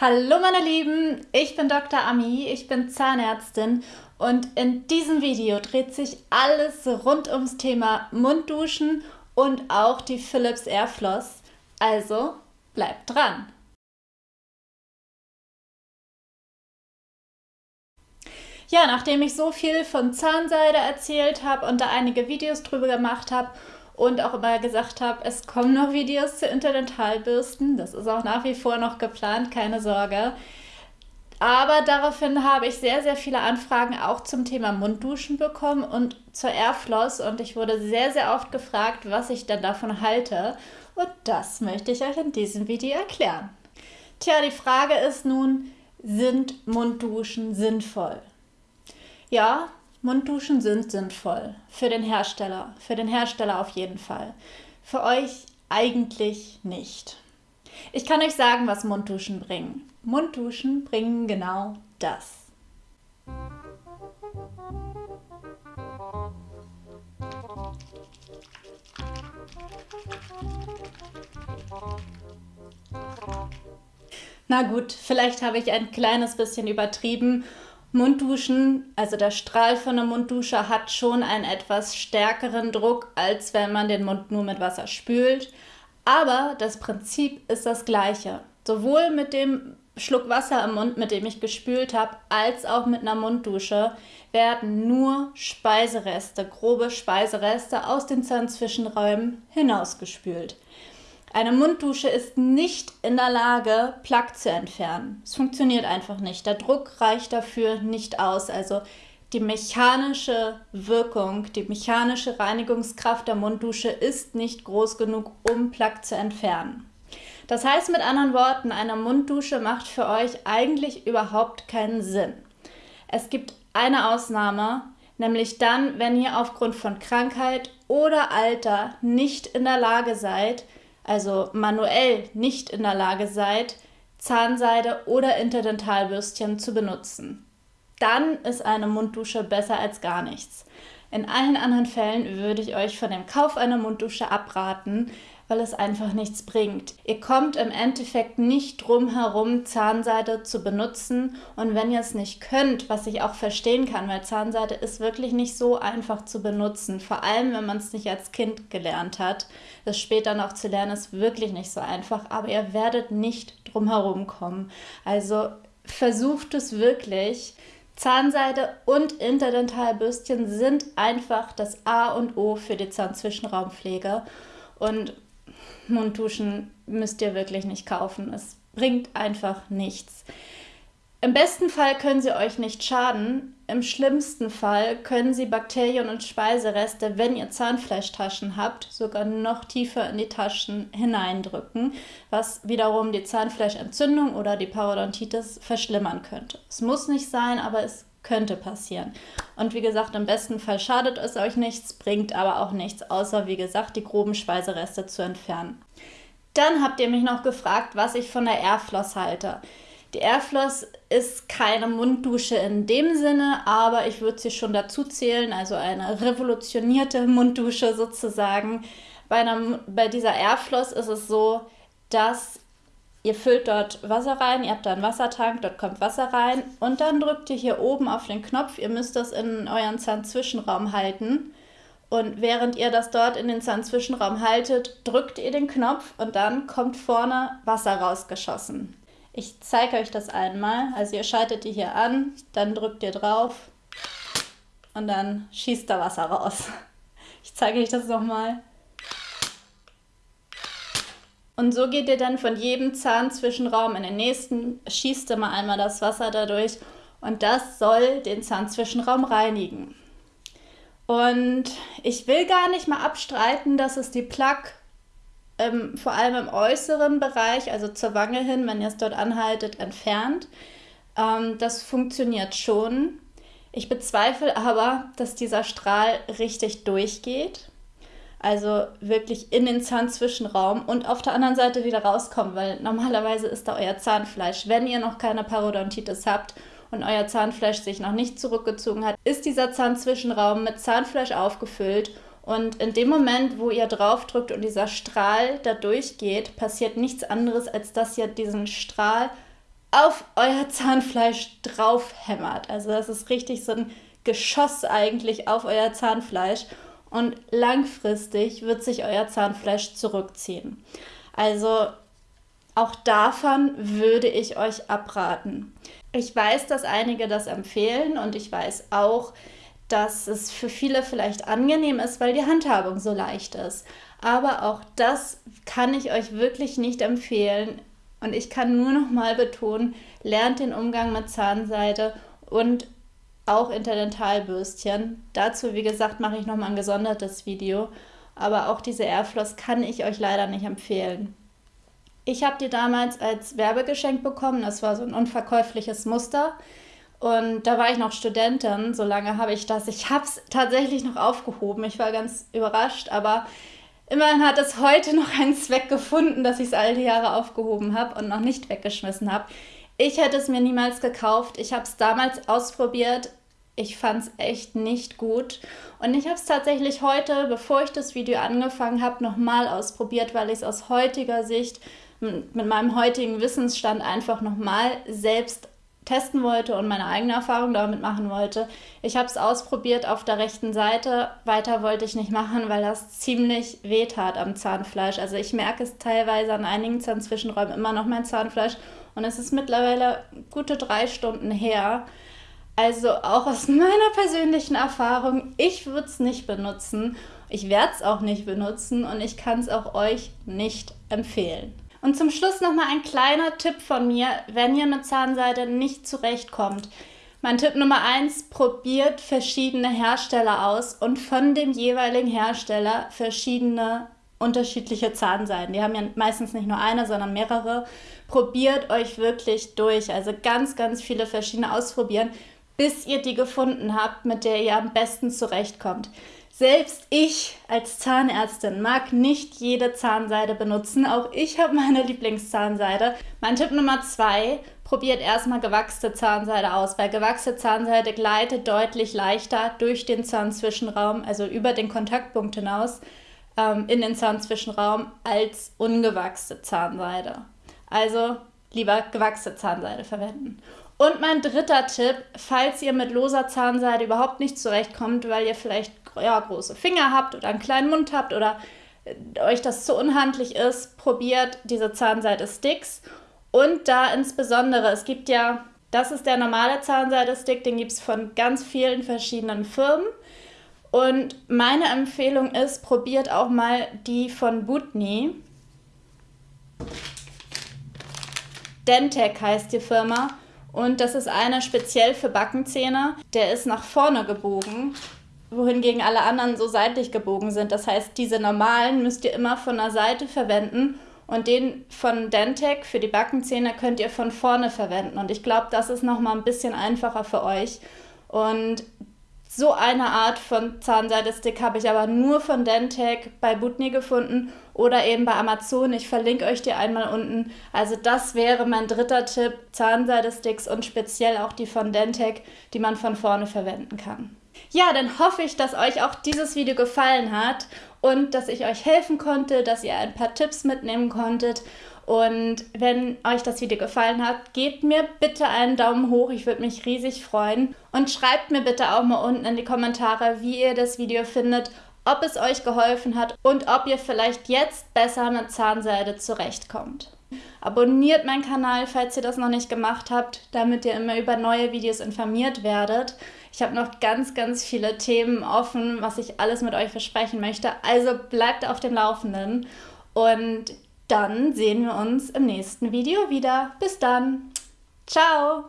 Hallo meine Lieben, ich bin Dr. Ami, ich bin Zahnärztin und in diesem Video dreht sich alles rund ums Thema Mundduschen und auch die Philips Airfloss. Also bleibt dran! Ja, nachdem ich so viel von Zahnseide erzählt habe und da einige Videos drüber gemacht habe und auch immer gesagt habe, es kommen noch Videos zu Interdentalbürsten. Das ist auch nach wie vor noch geplant, keine Sorge. Aber daraufhin habe ich sehr, sehr viele Anfragen auch zum Thema Mundduschen bekommen und zur Airfloss. Und ich wurde sehr, sehr oft gefragt, was ich denn davon halte. Und das möchte ich euch in diesem Video erklären. Tja, die Frage ist nun, sind Mundduschen sinnvoll? Ja, Mundduschen sind sinnvoll. Für den Hersteller. Für den Hersteller auf jeden Fall. Für euch eigentlich nicht. Ich kann euch sagen, was Mundduschen bringen. Mundduschen bringen genau das. Na gut, vielleicht habe ich ein kleines bisschen übertrieben Mundduschen, also der Strahl von der Munddusche hat schon einen etwas stärkeren Druck, als wenn man den Mund nur mit Wasser spült. Aber das Prinzip ist das gleiche. Sowohl mit dem Schluck Wasser im Mund, mit dem ich gespült habe, als auch mit einer Munddusche werden nur Speisereste, grobe Speisereste aus den Zahnzwischenräumen hinausgespült. Eine Munddusche ist nicht in der Lage, Plaque zu entfernen. Es funktioniert einfach nicht. Der Druck reicht dafür nicht aus. Also die mechanische Wirkung, die mechanische Reinigungskraft der Munddusche ist nicht groß genug, um Plaque zu entfernen. Das heißt mit anderen Worten, eine Munddusche macht für euch eigentlich überhaupt keinen Sinn. Es gibt eine Ausnahme, nämlich dann, wenn ihr aufgrund von Krankheit oder Alter nicht in der Lage seid, also manuell nicht in der Lage seid, Zahnseide oder Interdentalbürstchen zu benutzen. Dann ist eine Munddusche besser als gar nichts. In allen anderen Fällen würde ich euch von dem Kauf einer Munddusche abraten, weil es einfach nichts bringt. Ihr kommt im Endeffekt nicht drum herum, Zahnseide zu benutzen. Und wenn ihr es nicht könnt, was ich auch verstehen kann, weil Zahnseide ist wirklich nicht so einfach zu benutzen, vor allem wenn man es nicht als Kind gelernt hat. Das später noch zu lernen ist wirklich nicht so einfach, aber ihr werdet nicht drum herum kommen. Also versucht es wirklich. Zahnseide und Interdentalbürstchen sind einfach das A und O für die Zahnzwischenraumpflege. Und Mundduschen müsst ihr wirklich nicht kaufen. Es bringt einfach nichts. Im besten Fall können sie euch nicht schaden. Im schlimmsten Fall können sie Bakterien und Speisereste, wenn ihr Zahnfleischtaschen habt, sogar noch tiefer in die Taschen hineindrücken, was wiederum die Zahnfleischentzündung oder die Parodontitis verschlimmern könnte. Es muss nicht sein, aber es könnte passieren. Und wie gesagt, im besten Fall schadet es euch nichts, bringt aber auch nichts, außer wie gesagt, die groben Speisereste zu entfernen. Dann habt ihr mich noch gefragt, was ich von der Airfloss halte. Die Airfloss ist keine Munddusche in dem Sinne, aber ich würde sie schon dazu zählen, also eine revolutionierte Munddusche sozusagen. Bei, einer, bei dieser Airfloss ist es so, dass Ihr füllt dort Wasser rein, ihr habt da einen Wassertank, dort kommt Wasser rein und dann drückt ihr hier oben auf den Knopf. Ihr müsst das in euren Zahnzwischenraum halten. Und während ihr das dort in den Zahnzwischenraum haltet, drückt ihr den Knopf und dann kommt vorne Wasser rausgeschossen. Ich zeige euch das einmal. Also ihr schaltet die hier an, dann drückt ihr drauf und dann schießt da Wasser raus. Ich zeige euch das nochmal. Und so geht ihr dann von jedem Zahnzwischenraum in den nächsten, schießt mal einmal das Wasser dadurch und das soll den Zahnzwischenraum reinigen. Und ich will gar nicht mal abstreiten, dass es die Plaque ähm, vor allem im äußeren Bereich, also zur Wange hin, wenn ihr es dort anhaltet, entfernt. Ähm, das funktioniert schon. Ich bezweifle aber, dass dieser Strahl richtig durchgeht also wirklich in den Zahnzwischenraum und auf der anderen Seite wieder rauskommen, weil normalerweise ist da euer Zahnfleisch. Wenn ihr noch keine Parodontitis habt und euer Zahnfleisch sich noch nicht zurückgezogen hat, ist dieser Zahnzwischenraum mit Zahnfleisch aufgefüllt und in dem Moment, wo ihr draufdrückt und dieser Strahl da durchgeht, passiert nichts anderes, als dass ihr diesen Strahl auf euer Zahnfleisch drauf hämmert. Also das ist richtig so ein Geschoss eigentlich auf euer Zahnfleisch und langfristig wird sich euer Zahnfleisch zurückziehen. Also auch davon würde ich euch abraten. Ich weiß, dass einige das empfehlen und ich weiß auch, dass es für viele vielleicht angenehm ist, weil die Handhabung so leicht ist. Aber auch das kann ich euch wirklich nicht empfehlen. Und ich kann nur noch mal betonen, lernt den Umgang mit Zahnseide und auch Interdentalbürstchen. Dazu, wie gesagt, mache ich noch mal ein gesondertes Video. Aber auch diese Airfloss kann ich euch leider nicht empfehlen. Ich habe die damals als Werbegeschenk bekommen. Das war so ein unverkäufliches Muster. Und da war ich noch Studentin, so lange habe ich das. Ich habe es tatsächlich noch aufgehoben. Ich war ganz überrascht, aber immerhin hat es heute noch einen Zweck gefunden, dass ich es all die Jahre aufgehoben habe und noch nicht weggeschmissen habe. Ich hätte es mir niemals gekauft. Ich habe es damals ausprobiert. Ich fand es echt nicht gut. Und ich habe es tatsächlich heute, bevor ich das Video angefangen habe, nochmal ausprobiert, weil ich es aus heutiger Sicht mit meinem heutigen Wissensstand einfach nochmal selbst testen wollte und meine eigene Erfahrung damit machen wollte. Ich habe es ausprobiert auf der rechten Seite. Weiter wollte ich nicht machen, weil das ziemlich weh tat am Zahnfleisch. Also ich merke es teilweise an einigen Zahnzwischenräumen immer noch mein Zahnfleisch. Und es ist mittlerweile gute drei Stunden her. Also auch aus meiner persönlichen Erfahrung, ich würde es nicht benutzen. Ich werde es auch nicht benutzen und ich kann es auch euch nicht empfehlen. Und zum Schluss nochmal ein kleiner Tipp von mir, wenn ihr mit Zahnseide nicht zurechtkommt. Mein Tipp Nummer eins: probiert verschiedene Hersteller aus und von dem jeweiligen Hersteller verschiedene unterschiedliche Zahnseiden. Die haben ja meistens nicht nur eine, sondern mehrere. Probiert euch wirklich durch. Also ganz, ganz viele verschiedene ausprobieren, bis ihr die gefunden habt, mit der ihr am besten zurechtkommt. Selbst ich als Zahnärztin mag nicht jede Zahnseide benutzen. Auch ich habe meine Lieblingszahnseide. Mein Tipp Nummer zwei, probiert erstmal gewachste Zahnseide aus, weil gewachste Zahnseide gleitet deutlich leichter durch den Zahnzwischenraum, also über den Kontaktpunkt hinaus ähm, in den Zahnzwischenraum, als ungewachste Zahnseide. Also lieber gewachste Zahnseide verwenden. Und mein dritter Tipp, falls ihr mit loser Zahnseide überhaupt nicht zurechtkommt, weil ihr vielleicht ja, große Finger habt oder einen kleinen Mund habt oder äh, euch das zu unhandlich ist, probiert diese Zahnseide-Sticks. Und da insbesondere, es gibt ja, das ist der normale Zahnseide-Stick, den gibt es von ganz vielen verschiedenen Firmen. Und meine Empfehlung ist, probiert auch mal die von Butni. Dentec heißt die Firma. Und das ist einer speziell für Backenzähne. Der ist nach vorne gebogen wohingegen alle anderen so seitlich gebogen sind. Das heißt, diese normalen müsst ihr immer von der Seite verwenden und den von Dentec für die Backenzähne könnt ihr von vorne verwenden. Und ich glaube, das ist nochmal ein bisschen einfacher für euch. Und so eine Art von Zahnseidestick habe ich aber nur von Dentec bei Butni gefunden oder eben bei Amazon. Ich verlinke euch die einmal unten. Also das wäre mein dritter Tipp, Zahnseidesticks und speziell auch die von Dentec, die man von vorne verwenden kann. Ja, dann hoffe ich, dass euch auch dieses Video gefallen hat und dass ich euch helfen konnte, dass ihr ein paar Tipps mitnehmen konntet. Und wenn euch das Video gefallen hat, gebt mir bitte einen Daumen hoch, ich würde mich riesig freuen. Und schreibt mir bitte auch mal unten in die Kommentare, wie ihr das Video findet, ob es euch geholfen hat und ob ihr vielleicht jetzt besser mit Zahnseide zurechtkommt. Abonniert meinen Kanal, falls ihr das noch nicht gemacht habt, damit ihr immer über neue Videos informiert werdet. Ich habe noch ganz, ganz viele Themen offen, was ich alles mit euch versprechen möchte. Also bleibt auf dem Laufenden und dann sehen wir uns im nächsten Video wieder. Bis dann. Ciao.